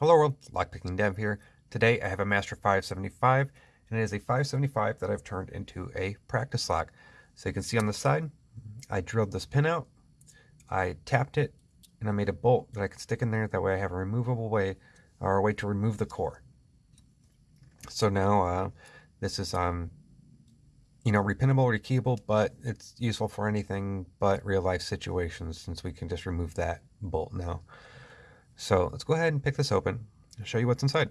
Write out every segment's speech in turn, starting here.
Hello world, Lockpicking Dev here. Today I have a Master 575 and it is a 575 that I've turned into a practice lock. So you can see on the side, I drilled this pin out, I tapped it, and I made a bolt that I can stick in there. That way I have a removable way or a way to remove the core. So now uh, this is, um, you know, repinnable, or rekeyable, but it's useful for anything but real life situations since we can just remove that bolt now. So let's go ahead and pick this open and show you what's inside.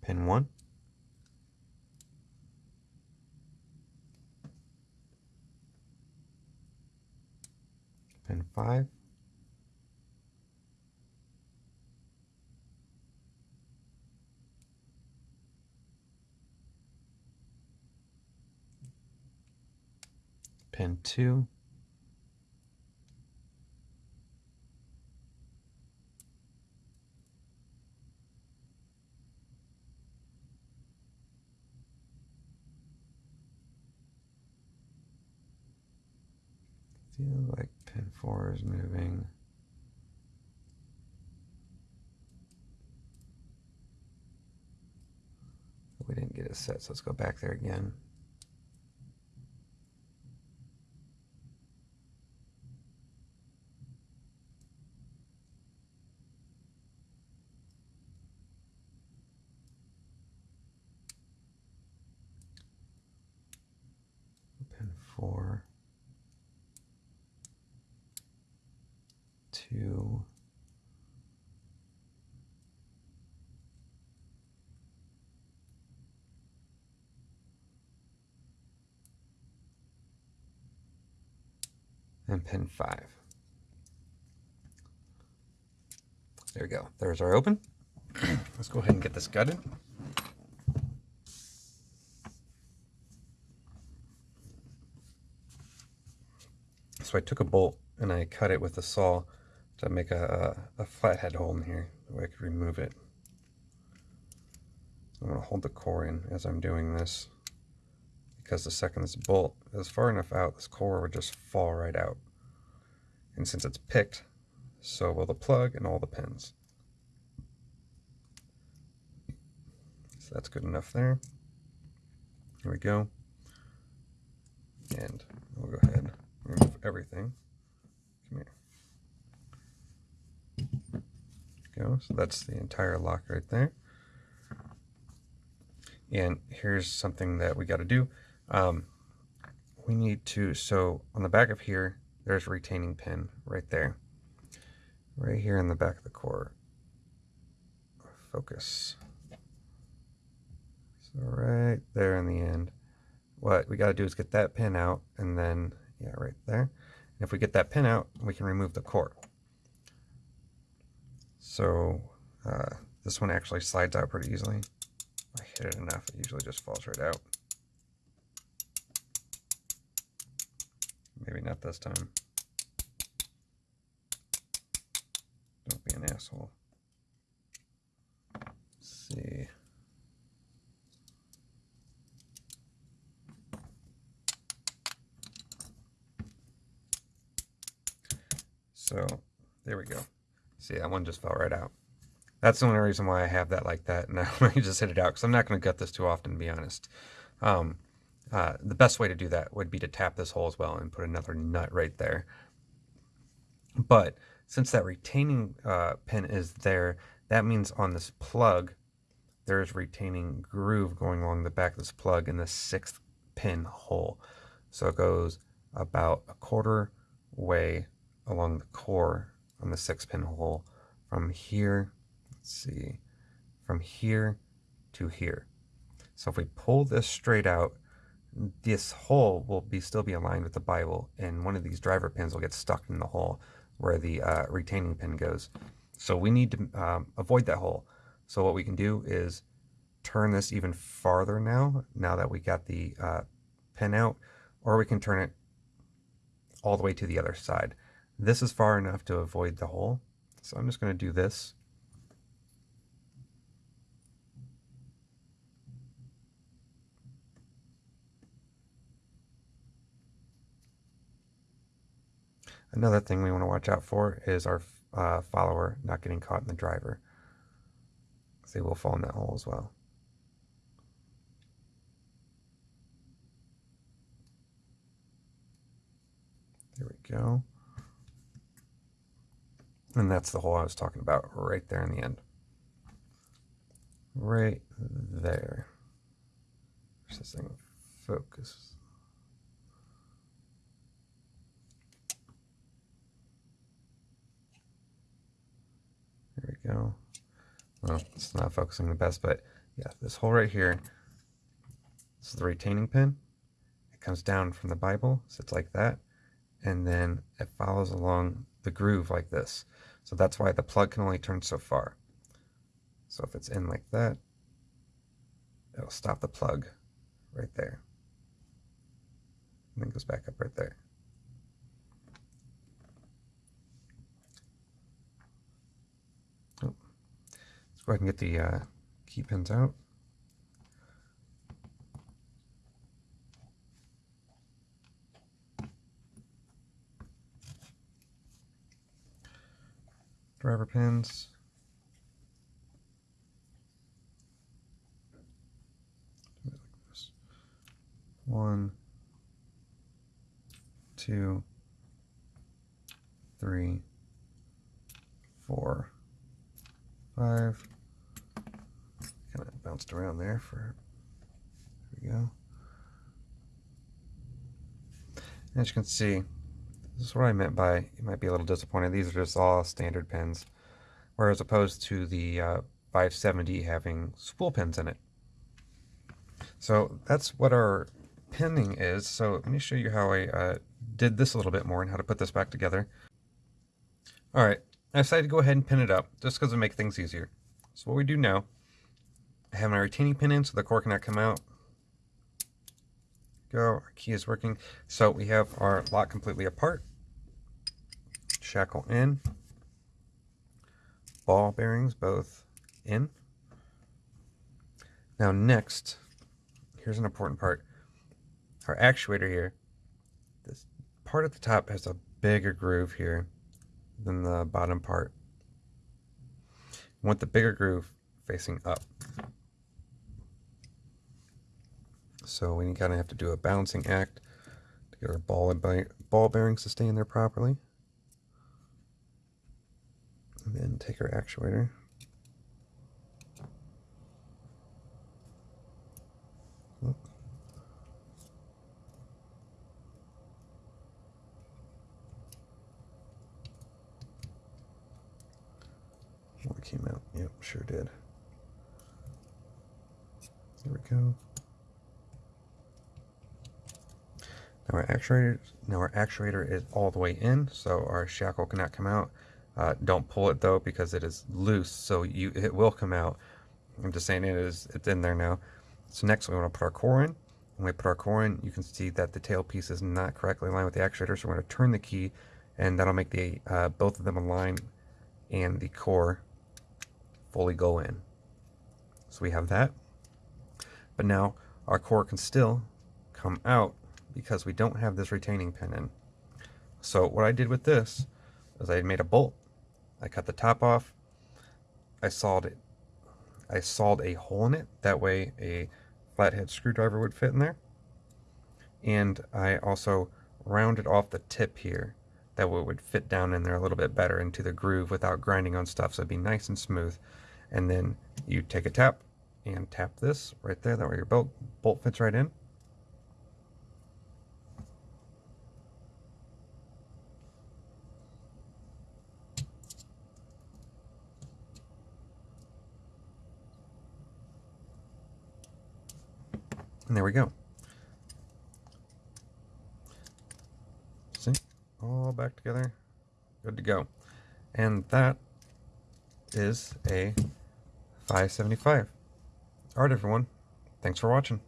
Pin 1. Pin 5. Pin 2. Feel like pin 4 is moving. We didn't get it set, so let's go back there again. Pin 4. To and pin 5. There we go. There's our open. Let's go ahead and get this gutted. So I took a bolt and I cut it with a saw to make a, a, a flathead hole in here, so I could remove it. I'm going to hold the core in as I'm doing this, because the second this bolt is far enough out, this core would just fall right out. And since it's picked, so will the plug and all the pins. So that's good enough there. Here we go. And we'll go ahead and remove everything. Come here. Go. So that's the entire lock right there. And here's something that we got to do. Um, we need to, so on the back of here, there's a retaining pin right there. Right here in the back of the core. Focus. So right there in the end. What we got to do is get that pin out and then, yeah, right there. If we get that pin out, we can remove the core. So uh, this one actually slides out pretty easily. I hit it enough, it usually just falls right out. Maybe not this time. Don't be an asshole. Let's see. So there we go. See, that one just fell right out. That's the only reason why I have that like that. Now I just hit it out because I'm not going to gut this too often, to be honest. Um, uh, the best way to do that would be to tap this hole as well and put another nut right there. But since that retaining uh, pin is there, that means on this plug, there's retaining groove going along the back of this plug in the sixth pin hole. So it goes about a quarter way along the core on the six pin hole from here, let's see, from here to here. So if we pull this straight out, this hole will be still be aligned with the Bible and one of these driver pins will get stuck in the hole where the uh, retaining pin goes. So we need to um, avoid that hole. So what we can do is turn this even farther now, now that we got the uh, pin out, or we can turn it all the way to the other side. This is far enough to avoid the hole. So I'm just going to do this. Another thing we want to watch out for is our uh, follower not getting caught in the driver. They will fall in that hole as well. There we go. And that's the hole I was talking about right there in the end. Right there. This thing? Focus. There we go. Well, it's not focusing the best, but yeah, this hole right here, this is the retaining pin. It comes down from the Bible, sits like that, and then it follows along the groove like this. So that's why the plug can only turn so far. So if it's in like that, it'll stop the plug right there. And then goes back up right there. Oh. Let's go ahead and get the uh, key pins out. Pins. One, two, three, four, five. Kind of bounced around there for, there we go. As you can see, this is what I meant by you might be a little disappointed. These are just all standard pins, whereas opposed to the uh, 570 having spool pins in it. So that's what our pinning is. So let me show you how I uh, did this a little bit more and how to put this back together. All right, I decided to go ahead and pin it up just because it makes things easier. So what we do now, I have my retaining pin in so the core cannot come out go. Our key is working. So we have our lock completely apart. Shackle in. Ball bearings both in. Now next, here's an important part. Our actuator here, this part at the top has a bigger groove here than the bottom part. We want the bigger groove facing up. So we kind of have to do a balancing act to get our ball, ball bearings to stay in there properly. And then take our actuator. What came out? Yep, sure did. There we go. Now our actuator, now our actuator is all the way in, so our shackle cannot come out. Uh, don't pull it though because it is loose, so you it will come out. I'm just saying it is it's in there now. So next we want to put our core in. When we put our core in, you can see that the tail piece is not correctly aligned with the actuator, so we're going to turn the key, and that'll make the uh, both of them align and the core fully go in. So we have that. But now our core can still come out because we don't have this retaining pin in. So what I did with this is I made a bolt. I cut the top off. I sawed it. I sawed a hole in it. That way a flathead screwdriver would fit in there. And I also rounded off the tip here. That way it would fit down in there a little bit better into the groove without grinding on stuff. So it'd be nice and smooth. And then you take a tap and tap this right there. That way your bolt, bolt fits right in. And there we go. See? All back together. Good to go. And that is a 575. Alright everyone. Thanks for watching.